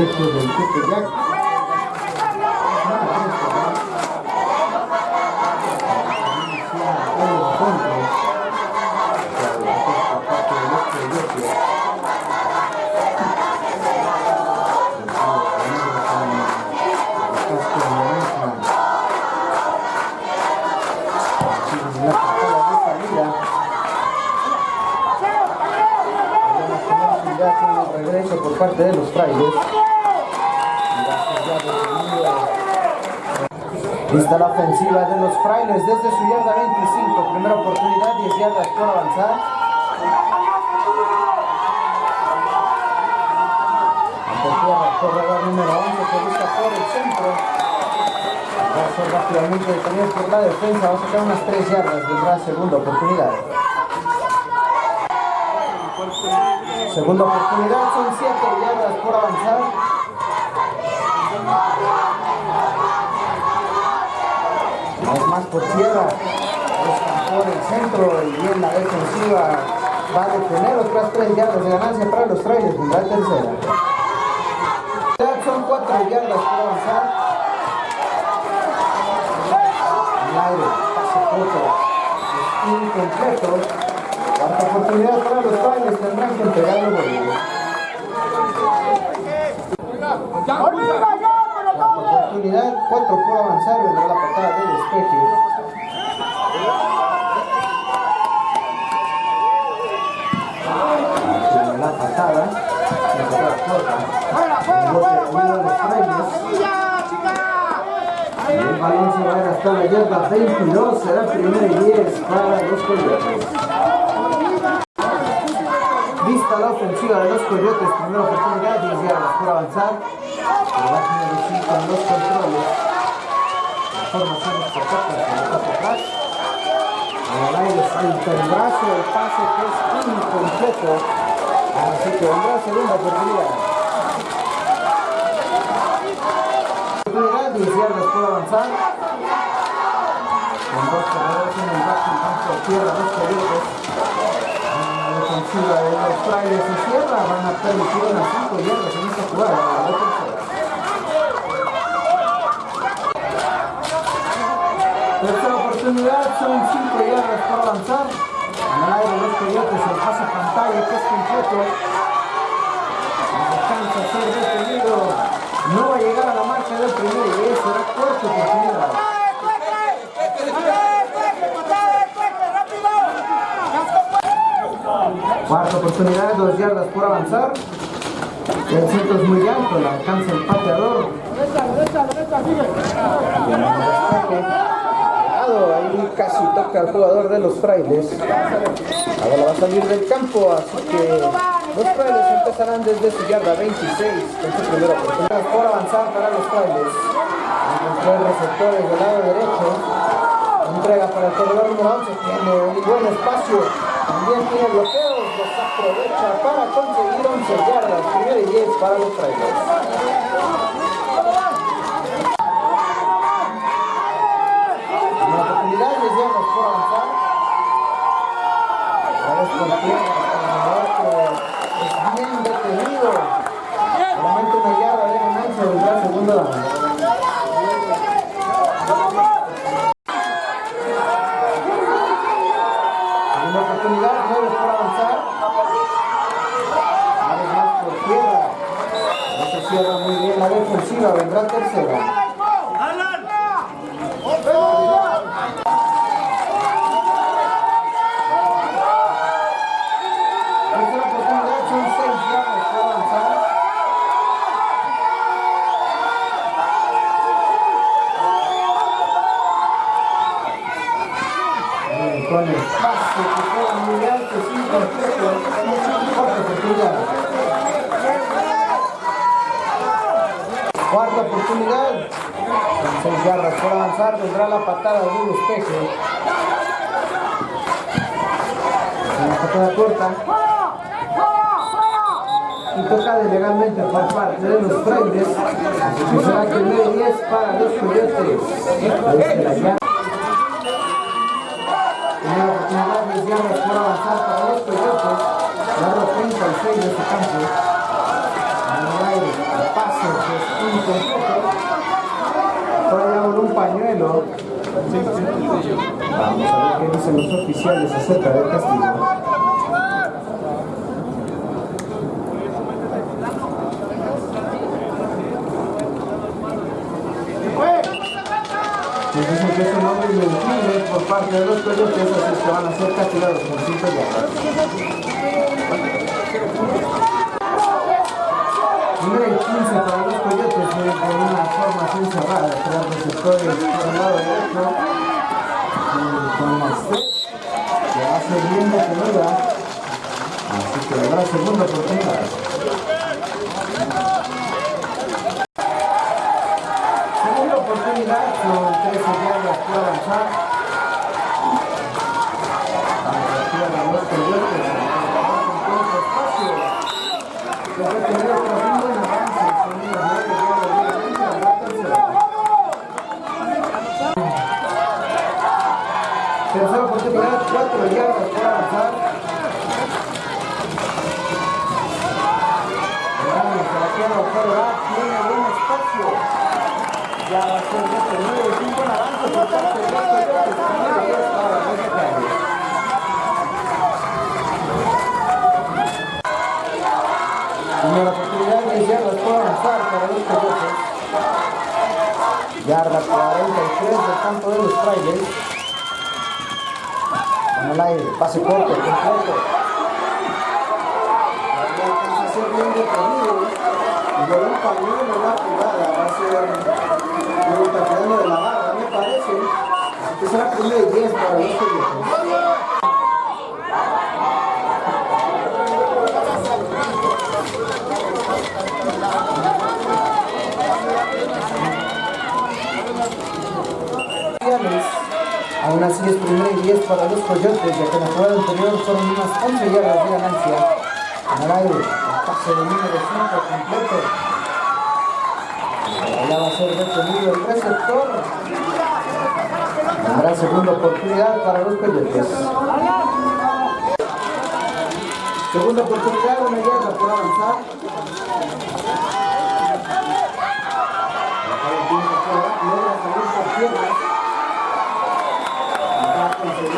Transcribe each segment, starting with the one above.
del colegio del Tepeyac. Los frailes desde su yarda 25. Primera oportunidad, 10 yardas por avanzar. Corredor número 11 que busca por el centro. Va a ser rápidamente detenido por la defensa. Va a sacar unas 3 yardas. Vendrá segunda oportunidad. Segunda oportunidad, son 7 yardas por avanzar. No es más por tierra. Buscan por el centro y bien la defensiva va a detener otras 3 yardas de ganancia para los trailers. Vendrá tercera. Son 4 yardas por avanzar. En el aire, pase corto. Es incompleto. Cuarta oportunidad para los padres, tendrán que entregarlo por ellos. Oportunidad, cuatro por avanzar, vendrá la patada de despeje. La patada, la patada corta. El balón se va a hasta la yarda 22, será primero y 10 para los coyotes. Vista la ofensiva de los coyotes, primera oportunidad, 10 yardas por avanzar. El back número 5 en los controles. La formación es perfecta, pelota atrás. En el aire salta el brazo, el pase que es incompleto. Así que vendrá segunda oportunidad. Oportunidad, 10 yardas por avanzar. Con dos corredores en el en campo tierra, dos coyotes ofensiva de los trailers y Sierra van a permitir unas 5 yardas en esta jugada. La tercera. Oportunidad, son 5 yardas por avanzar. En el aire los coyotes, el pase pantalla que es completo. Alcanza a ser detenido. No va a llegar a la marca del primero y será cuarta oportunidad. Cuarta oportunidad, dos yardas por avanzar. El centro es muy alto, la alcanza el pateador. Ahí casi toca al jugador de los frailes. Ahora va a salir del campo, así que los frailes empezarán desde su yarda 26 con su primera oportunidad por avanzar para los frailes. Encontró el receptor del lado derecho. Entrega para el corredor número 11, tiene un buen espacio. También tiene bloqueos, los aprovecha para conseguir 11 yardas. Primero y 10 para los trailers. Una oportunidad, 10 yardas por avanzar. Otra vez por tierra, el que es bien detenido. Solamente una yarda de ganancia vendrá segunda down. Segunda oportunidad, 9 por avanzar. Una vez más por tierra. No se cierra muy bien la defensiva, vendrá tercera. Tercera oportunidad, son 6 yardas por avanzar. Bien, Con el pase que queda muy alto, sin completo, cuarta oportunidad. Cuarta oportunidad, con 6 yardas por avanzar, vendrá la patada de un despeje. Una patada corta. Y tocada ilegalmente por parte de los frailes. Será primero y 10 para los coyotes. Ahí se la llama. Primera oportunidad, 10 yardas por avanzar para los coyotes. Lado 36 de su campo. En el aire, el pase es incompleto. Por allá por Vamos a ver qué dicen los oficiales acerca del castigo. Nos dicen que es un hombre por parte de los coyotes, así que van a ser castigados con 5 yardas. Y 15 para los coyotes formación cerrada, tres receptores por el lado derecho, eh, con Mastet, que ser bien detenida, así que habrá segunda oportunidad. Segunda oportunidad, son 13 yardas por avanzar. Vamos a tirar a los coyotes, con poco espacio. Se ha tenido por un buen avance, son unas 9 yardas libremente, habrá tercera. Tercera oportunidad, 4 yardas por avanzar. Verán, Sebastián Ocorra tiene buen espacio. Ya va a ser detenido y un buen avance por parte de los coyotes. Primero y 10 para los mexicanos. Primera oportunidad, 10 yardas por avanzar para los coyotes. Yarda 43 del campo de los frailes. En el aire, pase corto, completo. Ya alcanza a ser bien detenido. Y por un pañuelo en la jugada va a ser un taquedano de la barra, me parece. Que será primero y 10 para los Aún así es primero y 10 para los coyotes, ya que en la jugada anterior fueron unas 11 yardas de ganancia. En el pase de número 5 completo. Allá va a ser detenido el receptor. Habrá segunda oportunidad para los coyotes. Segunda oportunidad, una yarda por avanzar.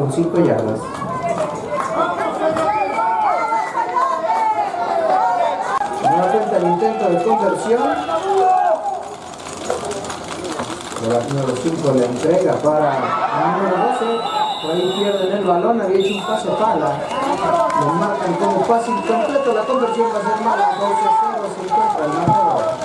con 5 yardas. Nuevamente el intento de conversión. El número 5 le entrega para el número 12. Por ahí pierden el balón, había hecho un pase pala. Lo marcan como pase incompleto, la conversión va a ser mala. 12-0 se encuentra el marcador.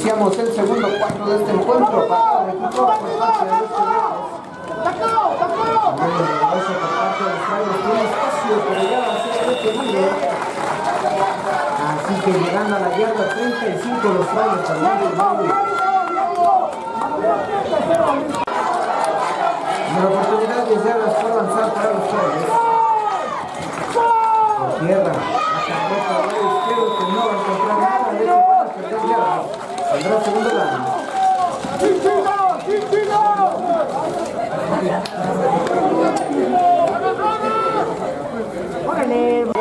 Iniciamos el segundo cuarto de este encuentro. Patada de parte de los Frailes. Así que llegando a la yarda 35 los Frailes del medio. Una oportunidad de yardas por avanzar para los Frailes. Por tierra, la carreta del lado izquierdo que no va a encontrar nada. De hecho, van a perder yardas. Saldrá el segundo down. Yardas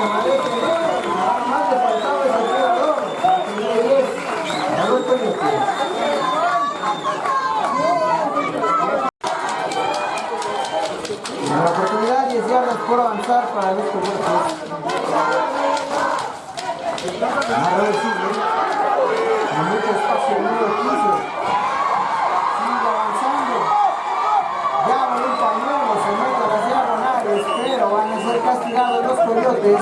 Nada más le faltaba ese jugador. La tenía 10. A los coyotes. Una oportunidad, 10 yardas por avanzar para los coyotes. Ahora sigue. Con mucho espacio, el número 15. Sigue avanzando. Ya van un pañuelo, se mete a las diagonales, pero van a ser castigados los coyotes.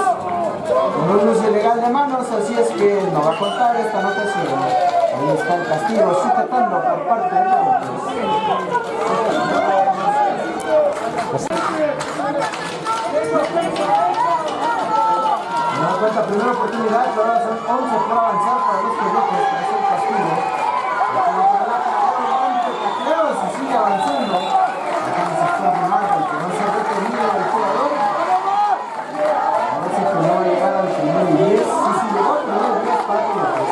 Con ilegal de manos, así es que no va a contar esta anotación. Ahí está el castigo sujetando por parte de coyotes. No cuenta primera oportunidad, ahora son 11 por avanzar para los coyotes, para hacer castigo. La y sigue avanzando está Marvel, que no se ha detenido el jugador. Parece que no va a llegar al primer 10. Sí, sí llegó al primer 10 para coyotes.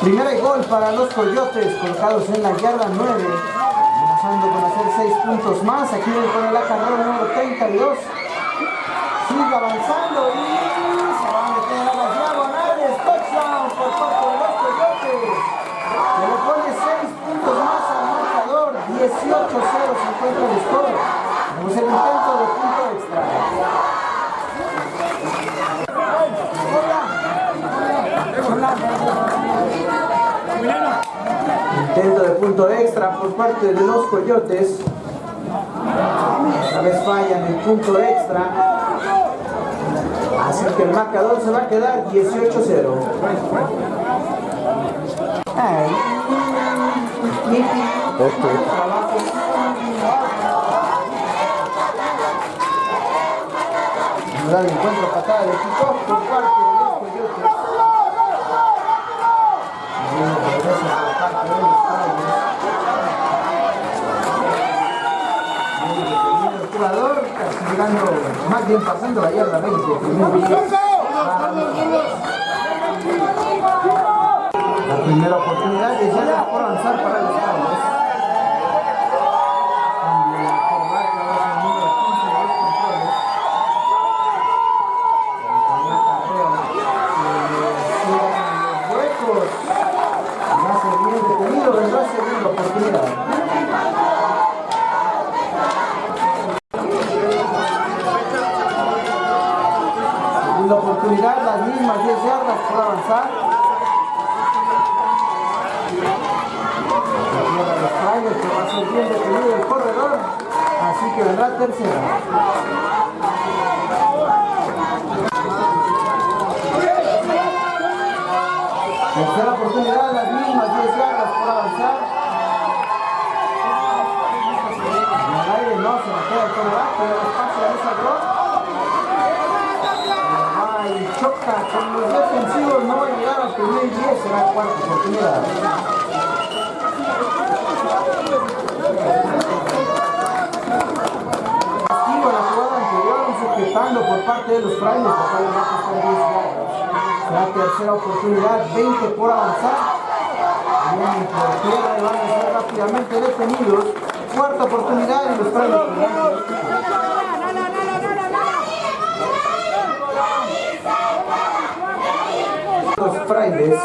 Primera y gol para los coyotes, colocados en la yarda 9. Amenazando con hacer 6 puntos más. Aquí viene con el acarreo número 32. Sigue avanzando y se va a meter a las diagonales. Touchdown por parte de los coyotes. Se le pone 6 puntos más al marcador. 18-0 se encuentra el score. Tenemos el intento de punto extra. Intento de punto extra por parte de los coyotes. Esta vez fallan el punto extra. Así que el marcador se va a quedar 18-0. Ay. Nos da el encuentro patada de kickoff por parte de los coyotes. Bien, regresa por parte de los Frailes. Bien detenido el jugador, castigando, más bien pasando la yarda 20. primer diez para los Frailes. La primera oportunidad es ya por avanzar para los tercera. Tercera oportunidad, las mismas 10 yardas por avanzar. En el aire no se la queda el coreback, pero el espacio de esa Ah, y choca con los defensivos, no va a llegar al primer 10, será cuarta oportunidad. Parte de los frailes, acá le va a costar 10 yardas. Será tercera oportunidad, 20 por avanzar. Vienen por tierra y van a ser rápidamente detenidos. Cuarta oportunidad y los frailes. Los frailes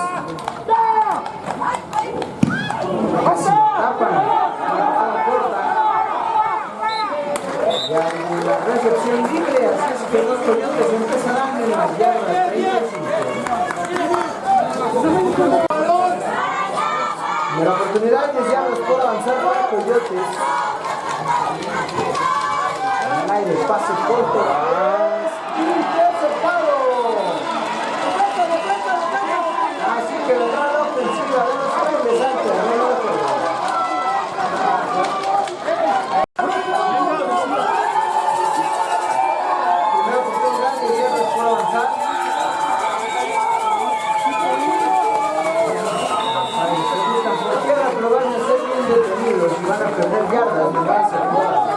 tapan la puerta. En la recepción libre, así las yardas 35. Primera oportunidad, 10 yardas por avanzar para Coyotes. El aire, pase corto. Interceptado. Así que vendrá la ofensiva de los frailes al terreno de juego. Primera oportunidad, 10 yardas por avanzar. Ahí se buscan por tierra, pero van a ser bien detenidos y van a perder yardas en base a jugadas.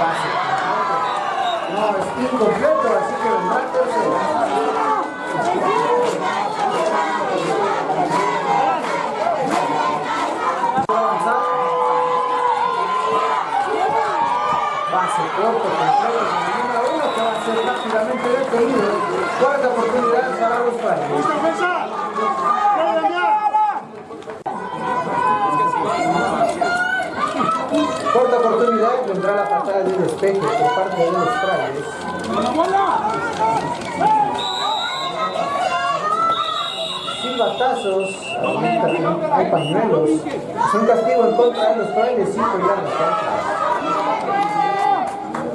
Pase. No, es incompleto, así que vendrá. Avanzar. Pase corto, completo, con el número uno que va a ser rápidamente detenido. Cuarta oportunidad para los padres. defensa! ¡Puede enviar! Cuarta oportunidad vendrá la patada de un espejo por parte de los frailes. Silbatazos, ahorita hay pañuelos. Es un castigo en contra de los frailes, 5 yardas.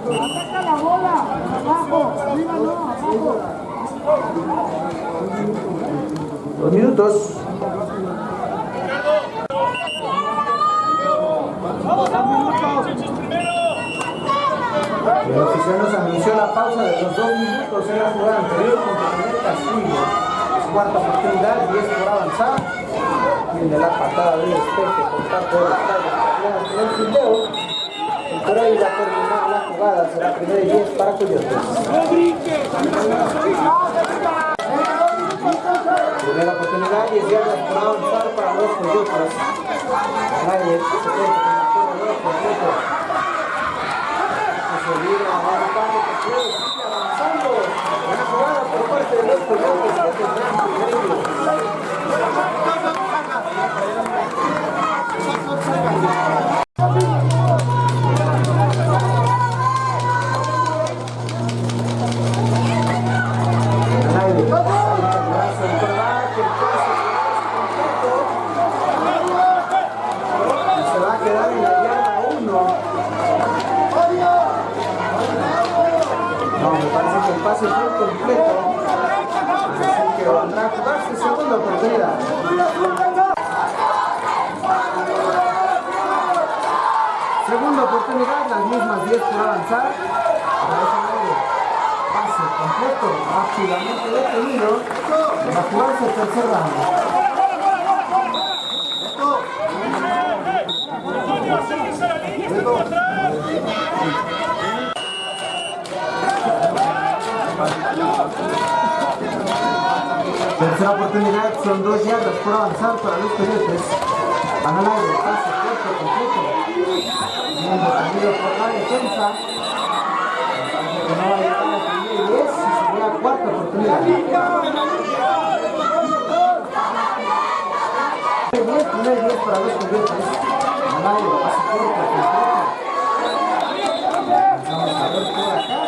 ¡Ataca la bola! ¡Abajo! ¡Arriba no! ¡Abajo! Dos minutos. El oficial nos anunció la pausa de los dos minutos en la jugada anterior con el primer castigo. Es cuarta oportunidad, 10 por avanzar. Viene la patada del espejo por parte de Tigers en el por ahí va a terminar la jugada. Será primero y 10 para Coyotes. Primera oportunidad, 10 yardas por avanzar para los Coyotes. Nadie se cuenta con la tierra de completo. Se libra a dar paso,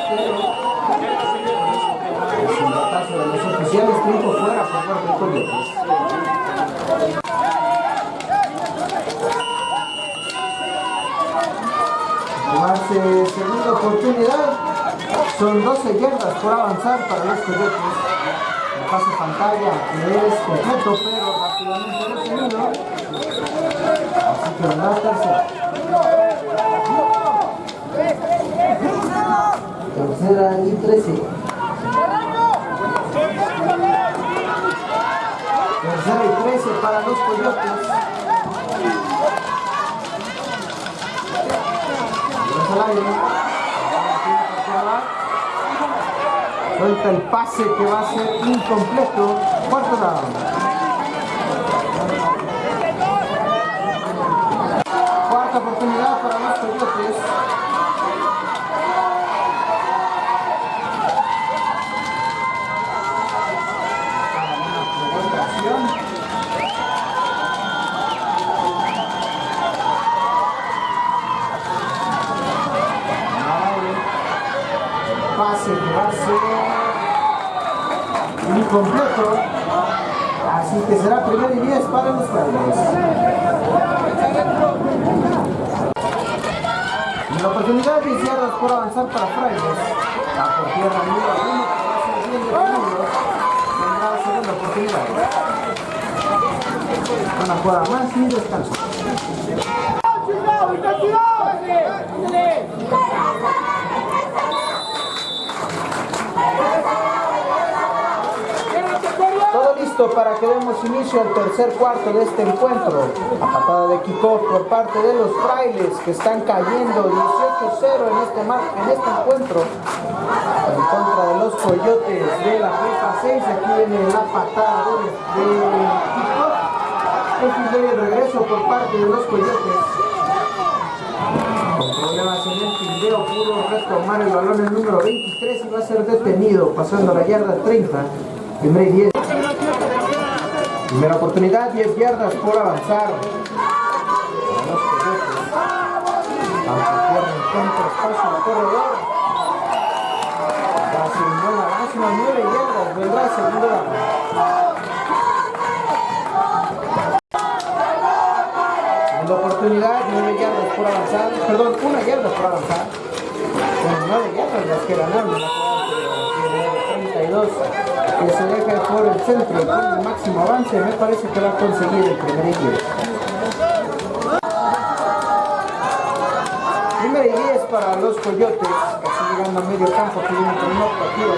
es un batazo de los oficiales, tiempo fuera por parte de Coyotes. Jugarse segunda oportunidad, son 12 yardas por avanzar para los Coyotes. pase pantalla que es completo, pero rápidamente retenido. Así que vendrá tercera. Tercera y trece. Tercera y trece para los coyotes. al aire. Suelta el pase que va a ser incompleto. Cuarto down. Cuarta oportunidad para los coyotes. Pase que va a ser incompleto. Así que será primero y 10 para los Frailes. La oportunidad de yardas por avanzar para Frailes. Va por tierra número 1 que va a ser bien detenido. Tendrá la segunda oportunidad. Una jugada más y descanso. Todo para que demos inicio al tercer cuarto de este encuentro. A patada de kickoff por parte de los frailes que están cayendo 18-0 en este, en este encuentro. En contra de los coyotes de la prepa 6. Aquí viene la patada de, de kickoff. Este es el regreso por parte de los coyotes. Problemas en el fildeo pudo retomar el balón el número 23 y va a ser detenido pasando la yarda 30. Primera y 10. Primera oportunidad, 10 yardas por avanzar. Para los coyotes. Aunque tierra encuentra espacio el corredor. Va a ser un buen avance, unas 9 yardas. Vendrá segundo. Segunda oportunidad, 9 yardas por avanzar. Perdón, 1 yarda por avanzar. Son 9 yardas las que ganaron en la jugada anterior. 32 que se deja por el centro y con el máximo avance. Me parece que va a conseguir el primer 10. Primera y 10 para los coyotes. Casi llegando a medio campo. Que viene con una optativa.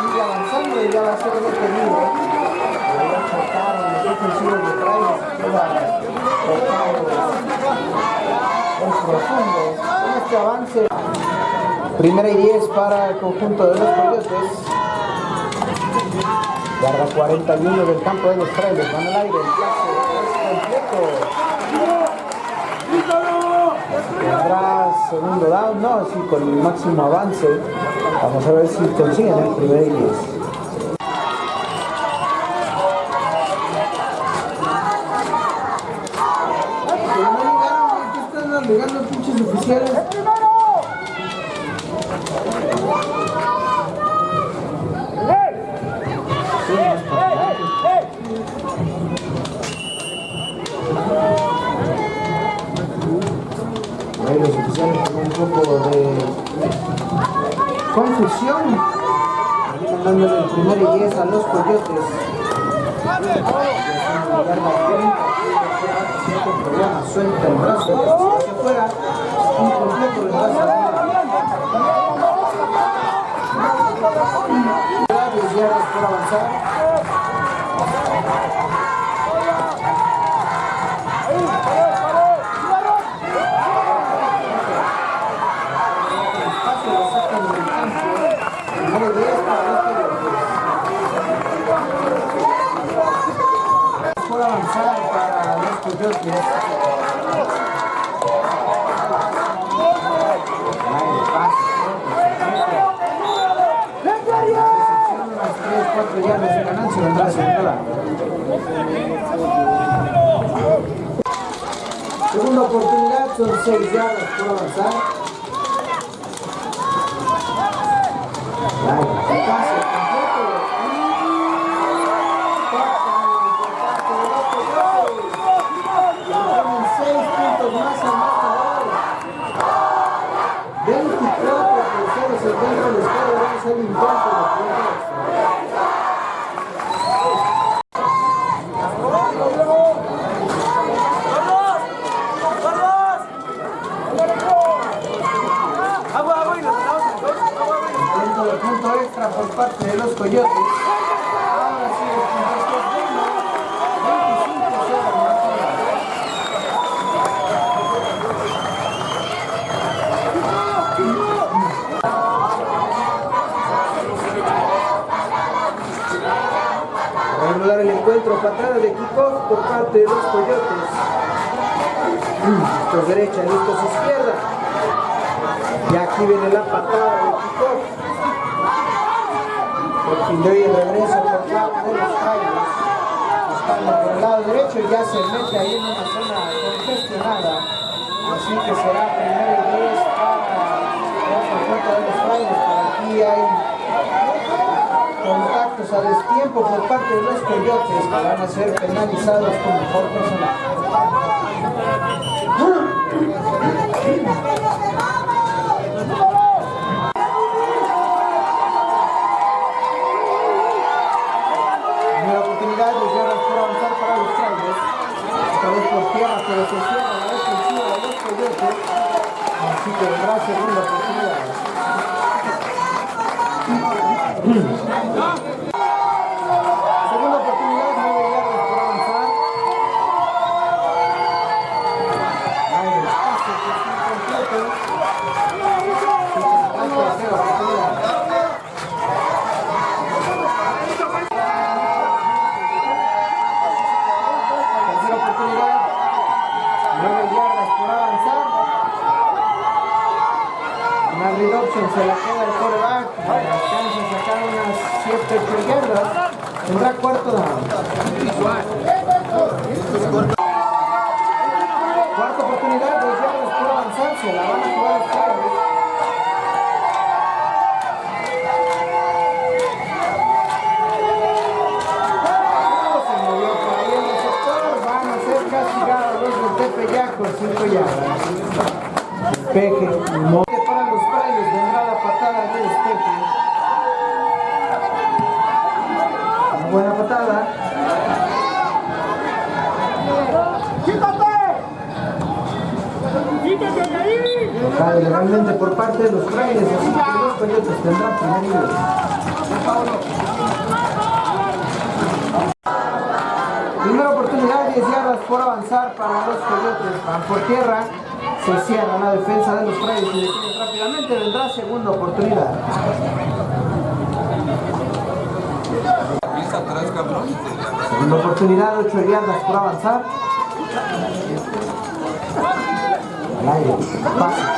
Sigue avanzando y ya va a ser detenido. De este avance. Primera y 10 para el conjunto de los coyotes. Yarda 41 del campo de los frailes. Van al aire. El pase completo. Tendrá segundo down. No, sí, con el máximo avance. Vamos a ver si consiguen el primer y 10. A los coyotes. Suelta el brazo, hacia afuera, incompleto el brazo. Diez yardas por avanzar lo sacan del campo. Primero y 10 para los coyotes. Por avanzar para los coyotes. Ahí el pase. Unas 3, 4 yardas de ganancia vendrá a segunda oportunidad, son 6 yardas por avanzar. Pase completo. Y ponen 6 puntos más al marcador. 24 por 0 se encuentra el score, vamos al intento de parte de los coyotes. Ahora sí, es bueno. 25-0 el marcador. Va a el encuentro, patada de kickoff por parte de los coyotes. Estos derecha, listos izquierda. Y aquí viene la patada de kickoff. De hoy el regreso por parte de los frailes. Estando por el lado derecho ya se mete ahí en una zona congestionada. Así que será primero y 10 para de los frailes. Por aquí hay contactos a destiempo por parte de los coyotes que van a ser penalizados con mejor personal. Primera oportunidad de yardas por avanzar para los frailes. Esta vez por tierra, pero se cierra la defensiva de los coyotes. Así que vendrá segunda oportunidad. Cuarto. Cuarta oportunidad, dos yardas por avanzar. Se la van a jugar legalmente por parte de los frailes, así que los coyotes tendrán primer nivel. Primera oportunidad, 10 yardas por avanzar para los coyotes. Van por tierra, se cierra la defensa de los frailes y detienen rápidamente. Vendrá segunda oportunidad. Segunda oportunidad, 8 yardas por avanzar. Al aire, pase,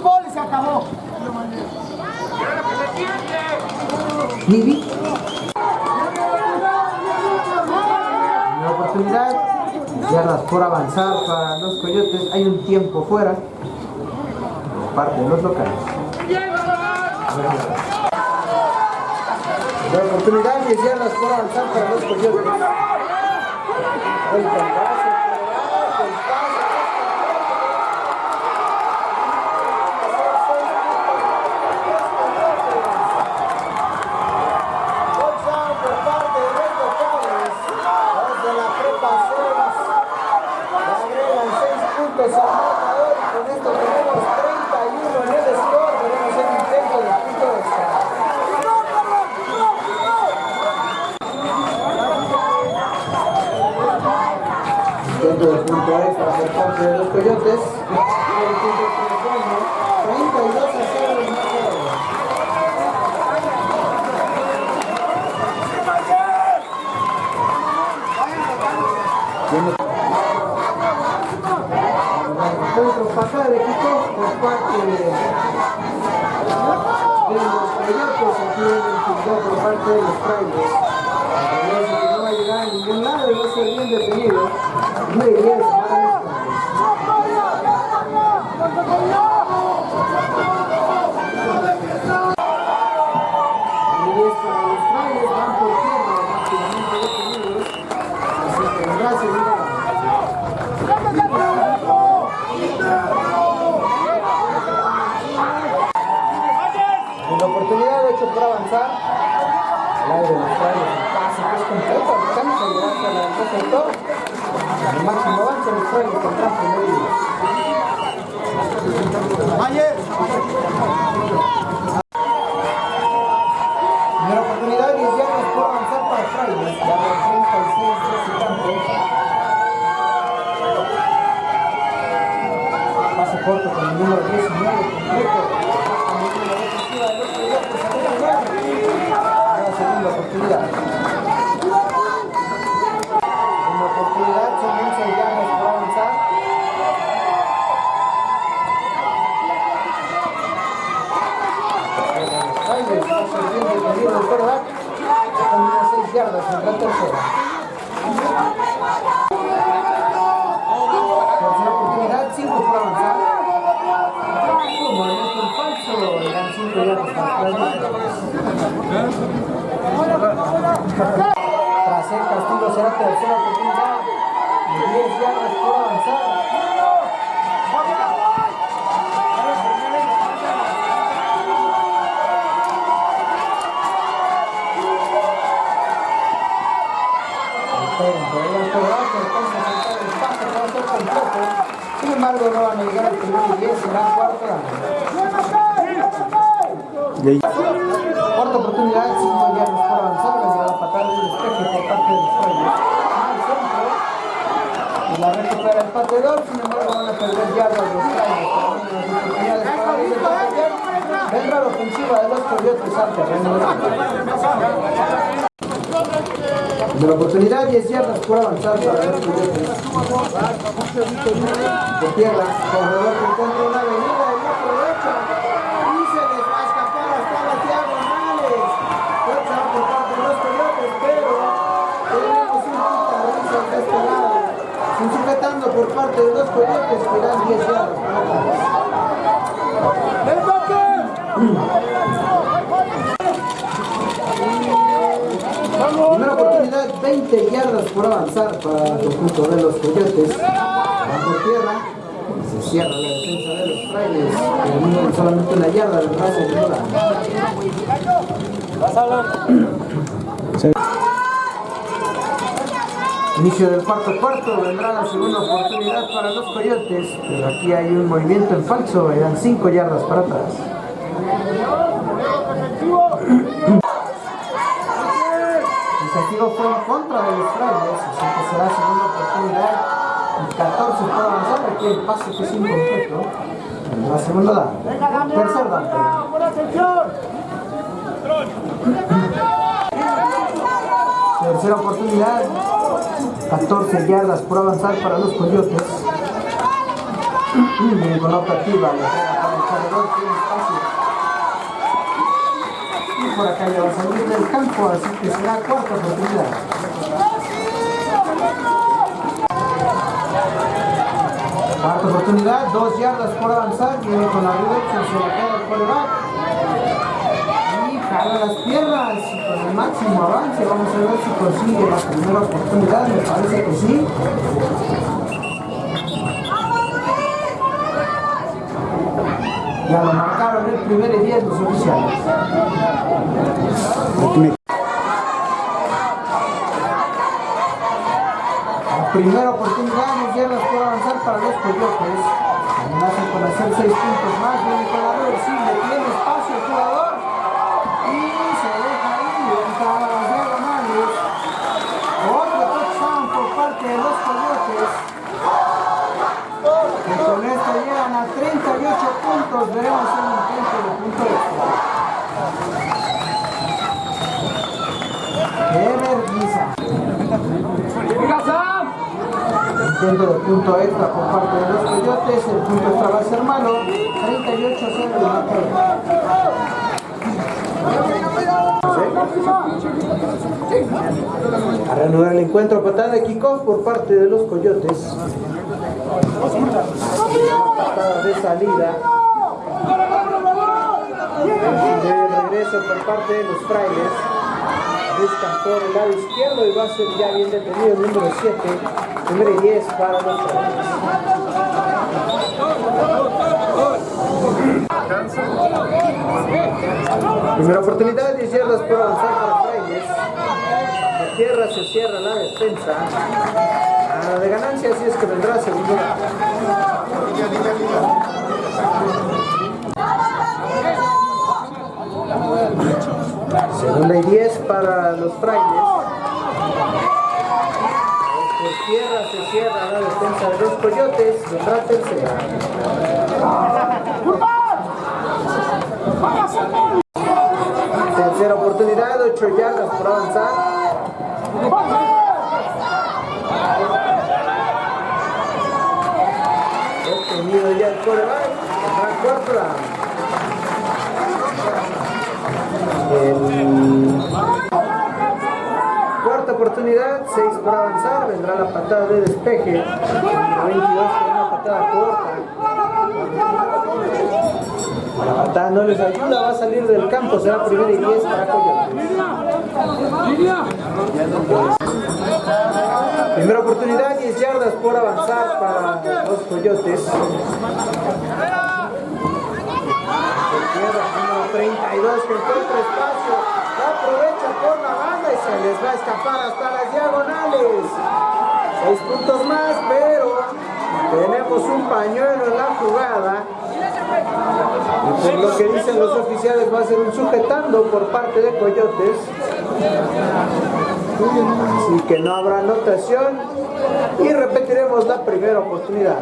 Fútbol y se acabó. Nivi. Primera oportunidad. Yardas por avanzar para los coyotes. Hay un tiempo fuera. Por parte de los locales. Primera oportunidad. 10 yardas por avanzar para los coyotes. El pase, el pase, el pase. Touchdown por parte de los locales. Los de la prepa 6. Le agregan 6 puntos al marcador y con esto tenemos 31 en el score. Veremos el intento de punto extra. Extra por parte de los coyotes. El es bueno. 32 a 0 el marcador. Encuentro pasada de Quito por parte de, los coyotes, aquí en el por parte de los frailes. No va a llegar a ningún lado y va a ser bien detenido. 9 y de terreno de la oportunidad, 10 yardas por avanzar para los Coyotes. De tierra, corredor que encuentra una avenida y no aprovecha. Y se les va a escapar hasta las diagonales. Fuerza por parte de los Coyotes, pero tenemos un guitarrista de este lado. Sin sujetando por parte de los Coyotes, que dan 10 yardas para atrás. Primera oportunidad, 20 yardas por avanzar para el conjunto de los Coyotes. Bajo tierra, se cierra la defensa de los frailes, terminan solamente una yarda del brazo de Nora. Inicio del cuarto cuarto, vendrá la segunda oportunidad para los Coyotes, pero aquí hay un movimiento en falso, eran 5 yardas para atrás. El castigo fue en contra de los frailes, así que será segunda oportunidad. Y 14 por avanzar, aquí el pase que es incompleto. La segunda da. Tercer da. Tercera oportunidad. 14 yardas por avanzar para los coyotes. Bien con la optativa, le pega para el corredor, tiene espacio. Y por acá ya a salir del campo, así que será cuarta oportunidad. Cuarta oportunidad, dos yardas por avanzar, viene con la reducción, se la queda el quarterback. Y jala las piernas con el máximo avance, vamos a ver si consigue la primera oportunidad, me parece que sí. Ya marcaron el primer y diez los oficiales. La primera oportunidad, yardas por avanzar para los coyotes. Amenazan con hacer seis puntos más, viene con la reversible, tiene espacio el jugador. Y se deja ir, entra a las diagonales. Otro touchdown por parte de los coyotes. Llegan a 38 puntos, veremos el intento de punto extra. ¡Qué vergüenza! Intento de punto extra por parte de los coyotes, el punto extra va a ser malo, 38 0 y no A reanudar el encuentro, patada de kickoff por parte de los coyotes. Patada de salida. De regreso por parte de los frailes. Buscan por el lado izquierdo y va a ser ya bien detenido el número 7, número 10 para los frailes. Primera oportunidad, 10 yardas por avanzar para frailes. De tierra se cierra la defensa. De ganancia, así es que vendrá segundo. Segunda y 10 para los frailes. Por tierra se cierra la defensa de los coyotes. Vendrá tercera. Tercera oportunidad, 8 yardas por avanzar. Detenido ya el coreback. Down. El- Cuarta oportunidad, 6 por avanzar, vendrá la patada de despeje. Número 22 con una patada corta. La patada no les ayuda, va a salir del campo, será primera y 10 para Coyotes. Primera oportunidad, 10 yardas por avanzar para los Coyotes. Número 32 que encuentra espacio, aprovecha por la banda y se les va a escapar hasta las diagonales. Seis puntos más, pero tenemos un pañuelo en la jugada. Lo que dicen los oficiales va a ser un sujetando por parte de Coyotes. Así que no habrá anotación y repetiremos la primera oportunidad.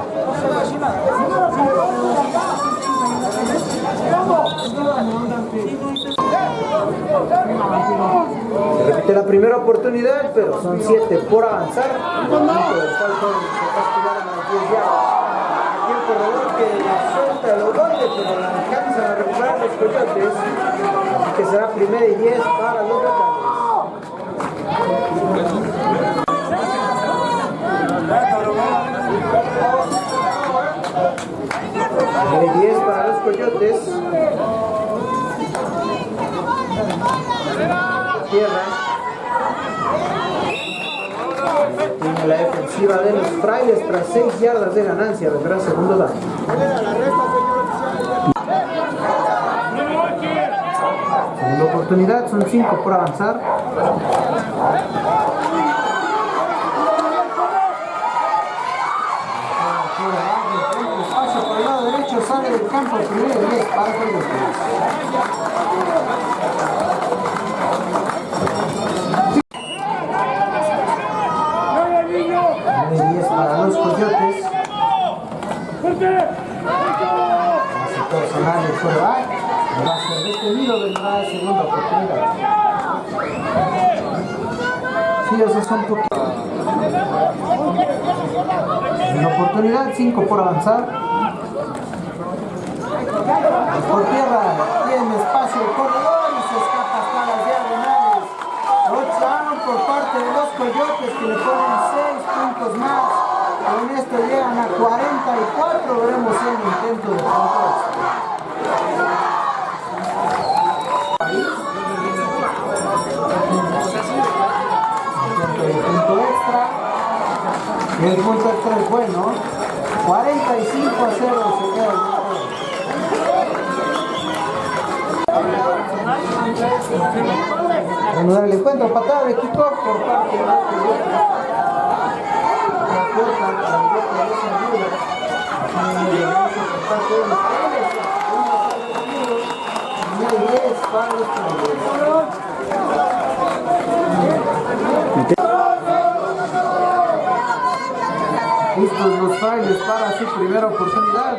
Se la primera oportunidad, pero son 7 por avanzar. El equipo del Falcon se castigaron a las 10 yardas. Aquí el corredor que que será primera y 10 para los. Primera y 10 para los coyotes. Tierra. Tiene la defensiva de los frailes tras 6 yardas de ganancia. Vendrá segundo down. Segunda oportunidad, son 5 por avanzar. Espacio por el lado derecho, el primero y 10 para. Primera y 10 para los Coyotes. Va a ser detenido, vendrá segunda oportunidad. Sí, son. Una oportunidad, 5 por avanzar. Por tierra, tiene espacio el corredor y se escapa hasta las diagonales. Touchdown por parte de los Coyotes que le ponen 6 puntos más. Con esto llegan a 44. Veremos el intento de punto extra. Intento de punto extra. Y el punto extra es bueno. Darle encuentro, patada de kickoff por parte de. La corta, la corta de esa ayuda. Y el brazo por parte de los Tigres. Y hay 10 para los Tigres. Listos los frailes para su primera oportunidad.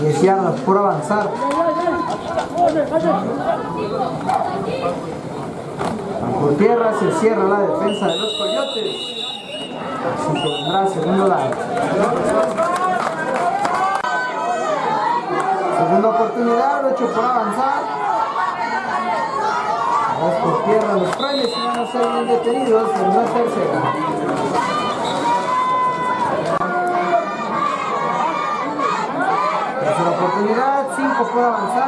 10 yardas por avanzar. Por tierra se cierra la defensa de los coyotes. Así que vendrá segundo lado. Segunda oportunidad, 8 por avanzar. Ahora por tierra los frailes y van a ser detenidos. Vendrá tercera. Tercera oportunidad, 5 por avanzar.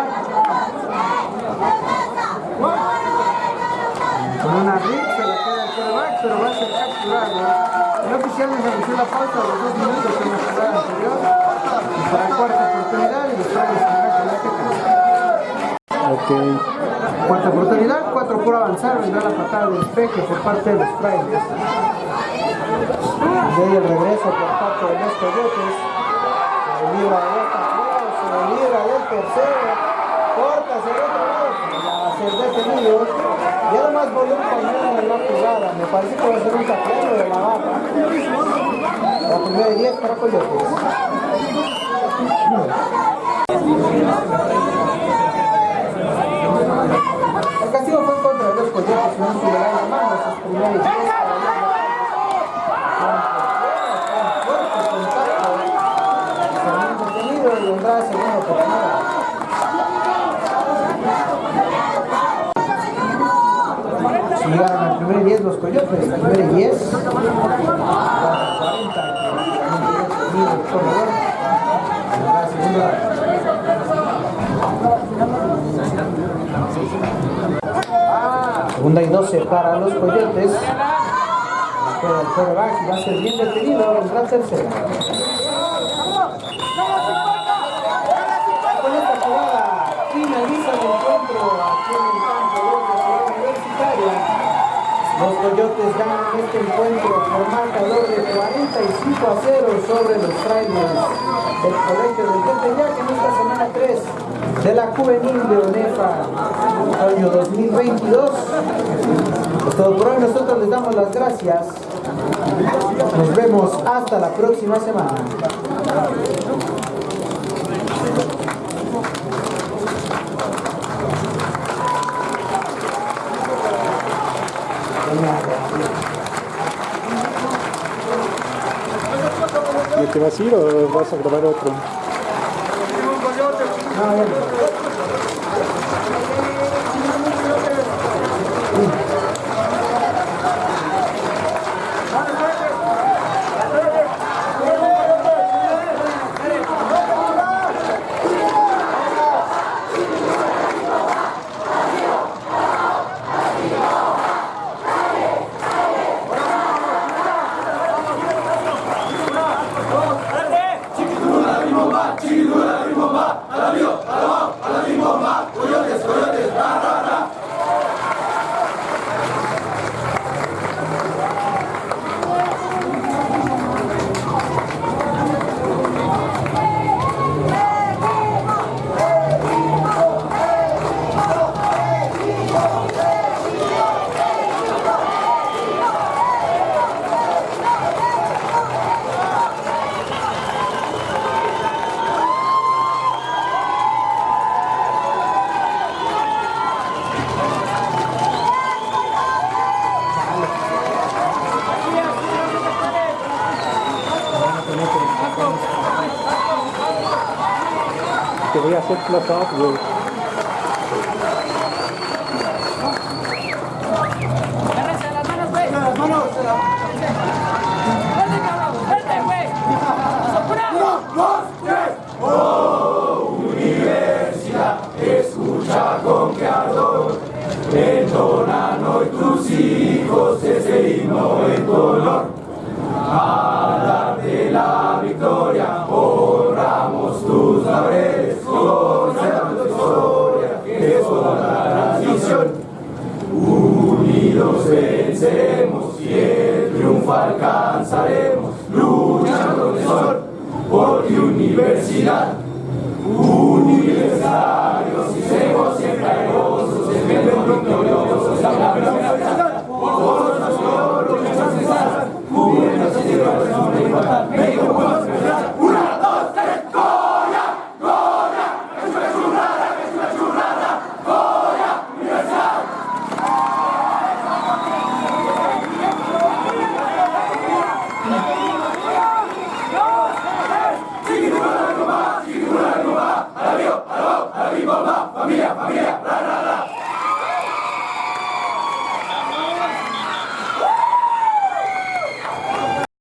Con una rig se le queda el quarterback, pero va a ser capturado. El oficial nos anunció la pausa de los dos minutos en la jugada anterior. Y para cuarta oportunidad y los la Ok. Cuarta oportunidad, cuatro por avanzar, vendrá la patada de despeje por parte de los frailes. De ahí el regreso por parte de los coyotes. Se libra de esta se libra del tercero. Corta hacia ser detenido. Y además volvió un pañuelo en la jugada. Me parece que va a ser un taquero de la baja. La primera de 10 para Coyotes. El castigo fue en contra de los coyotes, no se le da la mano a sus primeros 10 fuerte contacto. Segundo detenido y vendrá segunda oportunidad. Si llegaron al primer 10 los coyotes, al primer 10. 40 el corredor. Vendrá segunda. Y 12 para los coyotes. Espera el va a ser bien detenido. Esta jugada finaliza el encuentro aquí el campo de la ciudad universitaria. Los Coyotes ganan este encuentro por marcador de 45 a 0 sobre los frailes del Colegio del Tepeyac en esta semana 3 de la Juvenil de ONEFA año 2022. Es todo por hoy, nosotros les damos las gracias. Nos vemos hasta la próxima semana. ¿Y te vas a ir o vas a grabar otro? que we are so